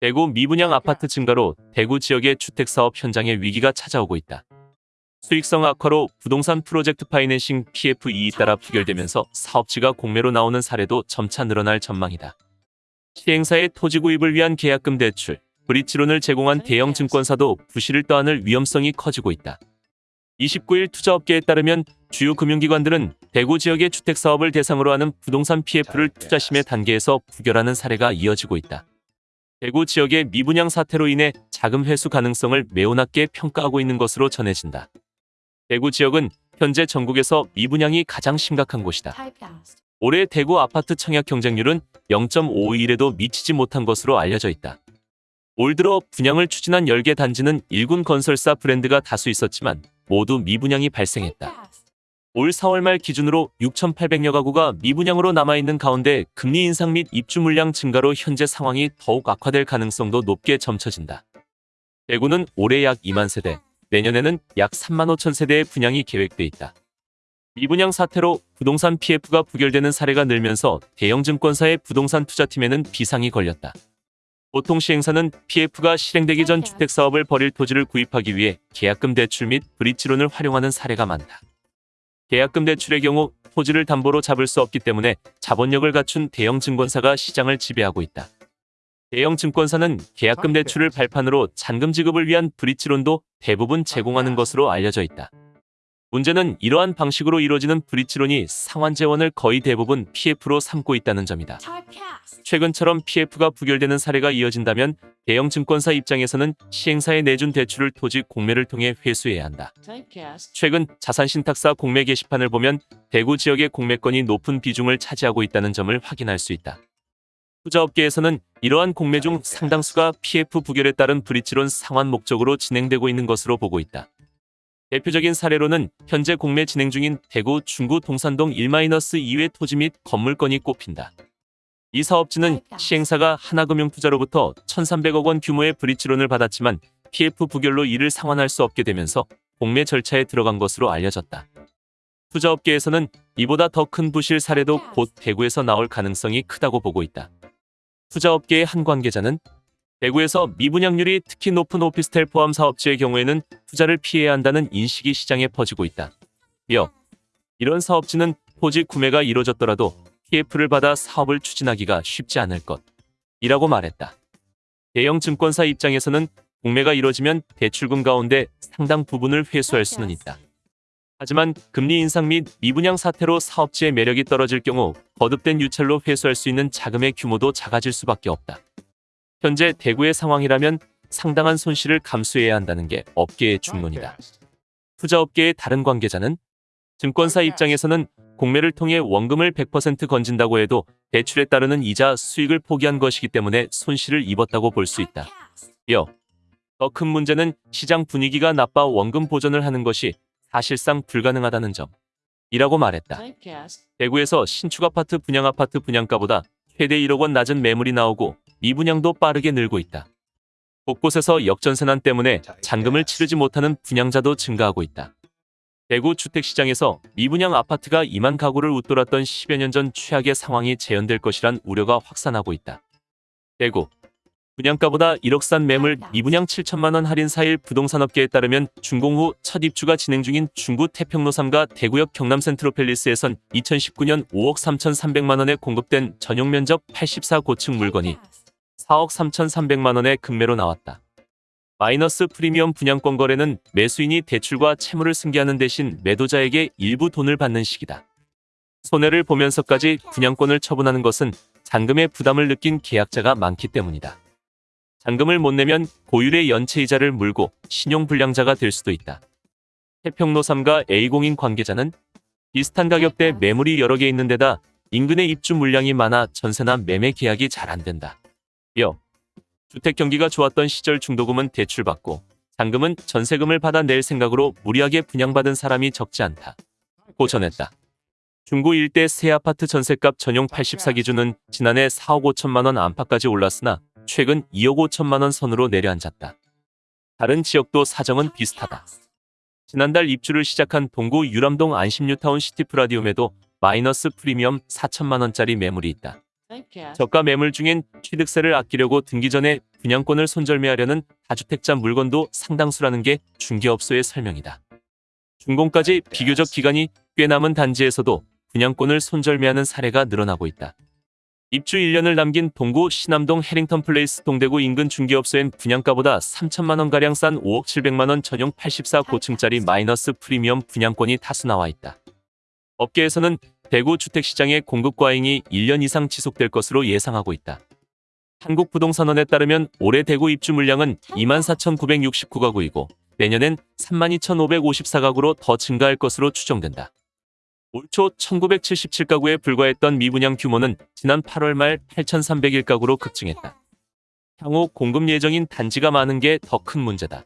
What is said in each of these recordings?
대구 미분양 아파트 증가로 대구 지역의 주택사업 현장에 위기가 찾아오고 있다. 수익성 악화로 부동산 프로젝트 파이낸싱 PFE에 따라 부결되면서 사업지가 공매로 나오는 사례도 점차 늘어날 전망이다. 시행사의 토지 구입을 위한 계약금 대출, 브릿지론을 제공한 대형 증권사도 부실을 떠안을 위험성이 커지고 있다. 29일 투자업계에 따르면 주요 금융기관들은 대구 지역의 주택사업을 대상으로 하는 부동산 PF를 투자심의 단계에서 부결하는 사례가 이어지고 있다. 대구 지역의 미분양 사태로 인해 자금 회수 가능성을 매우 낮게 평가하고 있는 것으로 전해진다. 대구 지역은 현재 전국에서 미분양이 가장 심각한 곳이다. 올해 대구 아파트 청약 경쟁률은 0.51에도 미치지 못한 것으로 알려져 있다. 올 들어 분양을 추진한 10개 단지는 일군 건설사 브랜드가 다수 있었지만 모두 미분양이 발생했다. 올 4월 말 기준으로 6,800여 가구가 미분양으로 남아있는 가운데 금리 인상 및 입주 물량 증가로 현재 상황이 더욱 악화될 가능성도 높게 점쳐진다. 대구는 올해 약 2만 세대, 내년에는 약 3만 5천 세대의 분양이 계획돼 있다. 미분양 사태로 부동산 PF가 부결되는 사례가 늘면서 대형 증권사의 부동산 투자팀에는 비상이 걸렸다. 보통 시행사는 PF가 실행되기 전 주택사업을 벌일 토지를 구입하기 위해 계약금 대출 및 브릿지론을 활용하는 사례가 많다. 계약금 대출의 경우 토지를 담보로 잡을 수 없기 때문에 자본력을 갖춘 대형 증권사가 시장을 지배하고 있다. 대형 증권사는 계약금 대출을 발판으로 잔금 지급을 위한 브릿지론도 대부분 제공하는 것으로 알려져 있다. 문제는 이러한 방식으로 이루어지는 브릿지론이 상환 재원을 거의 대부분 PF로 삼고 있다는 점이다. 최근처럼 PF가 부결되는 사례가 이어진다면 대형 증권사 입장에서는 시행사에 내준 대출을 토지 공매를 통해 회수해야 한다. 최근 자산신탁사 공매 게시판을 보면 대구 지역의 공매권이 높은 비중을 차지하고 있다는 점을 확인할 수 있다. 투자업계에서는 이러한 공매 중 상당수가 PF 부결에 따른 브릿지론 상환 목적으로 진행되고 있는 것으로 보고 있다. 대표적인 사례로는 현재 공매 진행 중인 대구 중구 동산동 1-2회 토지 및 건물건이 꼽힌다. 이 사업지는 시행사가 하나금융투자로부터 1,300억 원 규모의 브릿지론을 받았지만 PF 부결로 이를 상환할 수 없게 되면서 공매 절차에 들어간 것으로 알려졌다. 투자업계에서는 이보다 더 큰 부실 사례도 곧 대구에서 나올 가능성이 크다고 보고 있다. 투자업계의 한 관계자는 대구에서 미분양률이 특히 높은 오피스텔 포함 사업지의 경우에는 투자를 피해야 한다는 인식이 시장에 퍼지고 있다. 이어 이런 사업지는 토지 구매가 이뤄졌더라도 PF를 받아 사업을 추진하기가 쉽지 않을 것. 이라고 말했다. 대형 증권사 입장에서는 공매가 이뤄지면 대출금 가운데 상당 부분을 회수할 수는 있다. 하지만 금리 인상 및 미분양 사태로 사업지의 매력이 떨어질 경우 거듭된 유찰로 회수할 수 있는 자금의 규모도 작아질 수밖에 없다. 현재 대구의 상황이라면 상당한 손실을 감수해야 한다는 게 업계의 중론이다. 투자업계의 다른 관계자는 증권사 입장에서는 공매를 통해 원금을 100% 건진다고 해도 대출에 따르는 이자 수익을 포기한 것이기 때문에 손실을 입었다고 볼 수 있다. 이어 더큰 문제는 시장 분위기가 나빠 원금 보전을 하는 것이 사실상 불가능하다는 점. 이라고 말했다. 대구에서 신축 아파트 분양 아파트 분양가보다 최대 1억 원 낮은 매물이 나오고 미분양도 빠르게 늘고 있다. 곳곳에서 역전세난 때문에 잔금을 치르지 못하는 분양자도 증가하고 있다. 대구 주택시장에서 미분양 아파트가 2만 가구를 웃돌았던 10여 년 전 최악의 상황이 재현될 것이란 우려가 확산하고 있다. 대구 분양가보다 1억 싼 매물 미분양 7천만 원 할인 사일 부동산업계에 따르면 준공 후 첫 입주가 진행 중인 중구 태평로 3가 대구역 경남 센트로펠리스에선 2019년 5억 3,300만 원에 공급된 전용 면적 84고층 물건이 4억 3,300만 원의 금매로 나왔다. 마이너스 프리미엄 분양권 거래는 매수인이 대출과 채무를 승계하는 대신 매도자에게 일부 돈을 받는 식이다. 손해를 보면서까지 분양권을 처분하는 것은 잔금의 부담을 느낀 계약자가 많기 때문이다. 잔금을 못 내면 고율의 연체이자를 물고 신용불량자가 될 수도 있다. 태평로 3가 A공인 관계자는 비슷한 가격대 매물이 여러 개 있는 데다 인근의 입주 물량이 많아 전세나 매매 계약이 잘 안 된다. 이어 주택 경기가 좋았던 시절 중도금은 대출받고 잔금은 전세금을 받아 낼 생각으로 무리하게 분양받은 사람이 적지 않다. 고 전했다. 중구 일대 새 아파트 전세값 전용 84 기준은 지난해 4억 5천만 원 안팎까지 올랐으나 최근 2억 5천만 원 선으로 내려앉았다. 다른 지역도 사정은 비슷하다. 지난달 입주를 시작한 동구 유람동 안심뉴타운 시티프라디움에도 마이너스 프리미엄 4천만 원짜리 매물이 있다. 저가 매물 중엔 취득세를 아끼려고 등기 전에 분양권을 손절매하려는 다주택자 물건도 상당수라는 게 중개업소의 설명이다. 준공까지 비교적 기간이 꽤 남은 단지에서도 분양권을 손절매하는 사례가 늘어나고 있다. 입주 1년을 남긴 동구 신암동 해링턴 플레이스 동대구 인근 중개업소엔 분양가보다 3천만 원가량 싼 5억 700만 원 전용 84 고층짜리 마이너스 프리미엄 분양권이 다수 나와 있다. 업계에서는 대구 주택시장의 공급 과잉이 1년 이상 지속될 것으로 예상하고 있다. 한국부동산원에 따르면 올해 대구 입주 물량은 24,969가구이고 내년엔 32,554가구로 더 증가할 것으로 추정된다. 올 초 1977가구에 불과했던 미분양 규모는 지난 8월 말 8,301가구로 급증했다. 향후 공급 예정인 단지가 많은 게 더 큰 문제다.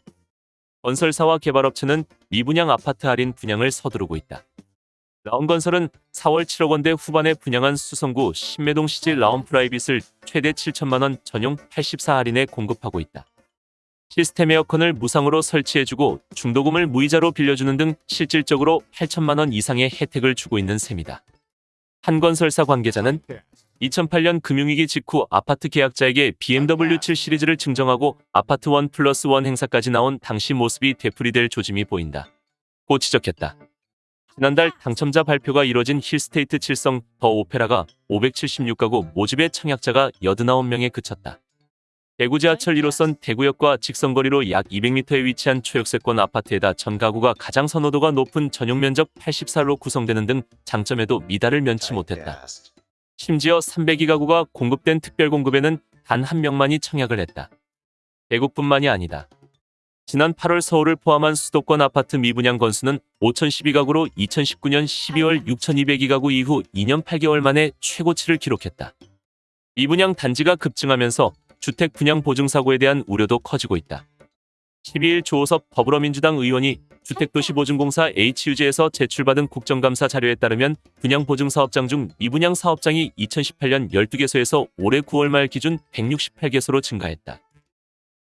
건설사와 개발업체는 미분양 아파트 할인 분양을 서두르고 있다. 라온건설은 4월 7억 원대 후반에 분양한 수성구 신매동 시질 라온 프라이빗을 최대 7천만 원 전용 84 할인에 공급하고 있다. 시스템 에어컨을 무상으로 설치해주고 중도금을 무이자로 빌려주는 등 실질적으로 8천만 원 이상의 혜택을 주고 있는 셈이다. 한 건설사 관계자는 2008년 금융위기 직후 아파트 계약자에게 BMW 7 시리즈를 증정하고 아파트 1 플러스 1 행사까지 나온 당시 모습이 되풀이될 조짐이 보인다. 고 지적했다. 지난달 당첨자 발표가 이뤄진 힐스테이트 칠성 더 오페라가 576가구 모집에 청약자가 89명에 그쳤다. 대구 지하철 1호선 대구역과 직선거리로 약 200m에 위치한 초역세권 아파트에다 전 가구가 가장 선호도가 높은 전용 면적 84로 구성되는 등 장점에도 미달을 면치 못했다. 심지어 302 가구가 공급된 특별 공급에는 단 한 명만이 청약을 했다. 대구뿐만이 아니다. 지난 8월 서울을 포함한 수도권 아파트 미분양 건수는 5,012가구로 2019년 12월 6,202가구 이후 2년 8개월 만에 최고치를 기록했다. 미분양 단지가 급증하면서 주택 분양 보증 사고에 대한 우려도 커지고 있다. 12일 조호섭 더불어민주당 의원이 주택도시보증공사 HUG에서 제출받은 국정감사 자료에 따르면 분양 보증 사업장 중 미분양 사업장이 2018년 12개소에서 올해 9월 말 기준 168개소로 증가했다.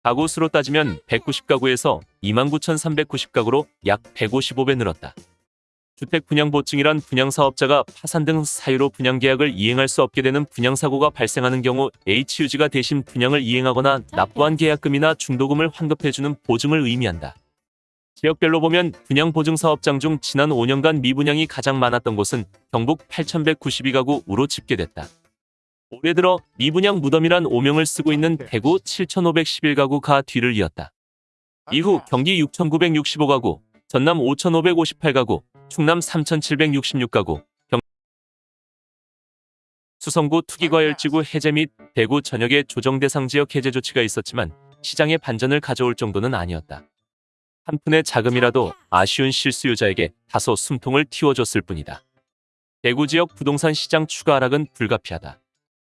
가구 수로 따지면 190가구에서 29,390가구로 약 155배 늘었다. 주택 분양 보증이란 분양 사업자가 파산 등 사유로 분양 계약을 이행할 수 없게 되는 분양 사고가 발생하는 경우 HUG가 대신 분양을 이행하거나 납부한 계약금이나 중도금을 환급해주는 보증을 의미한다. 지역별로 보면 분양 보증 사업장 중 지난 5년간 미분양이 가장 많았던 곳은 경북 8,192가구로 집계됐다. 올해 들어 미분양 무덤이란 오명을 쓰고 있는 대구 7,511가구가 뒤를 이었다. 이후 경기 6,965가구, 전남 5,558가구, 충남 3,766가구, 경... 수성구 투기과열지구 해제 및 대구 전역의 조정 대상 지역 해제 조치가 있었지만 시장에 반전을 가져올 정도는 아니었다. 한 푼의 자금이라도 아쉬운 실수요자에게 다소 숨통을 틔워줬을 뿐이다. 대구 지역 부동산 시장 추가 하락은 불가피하다.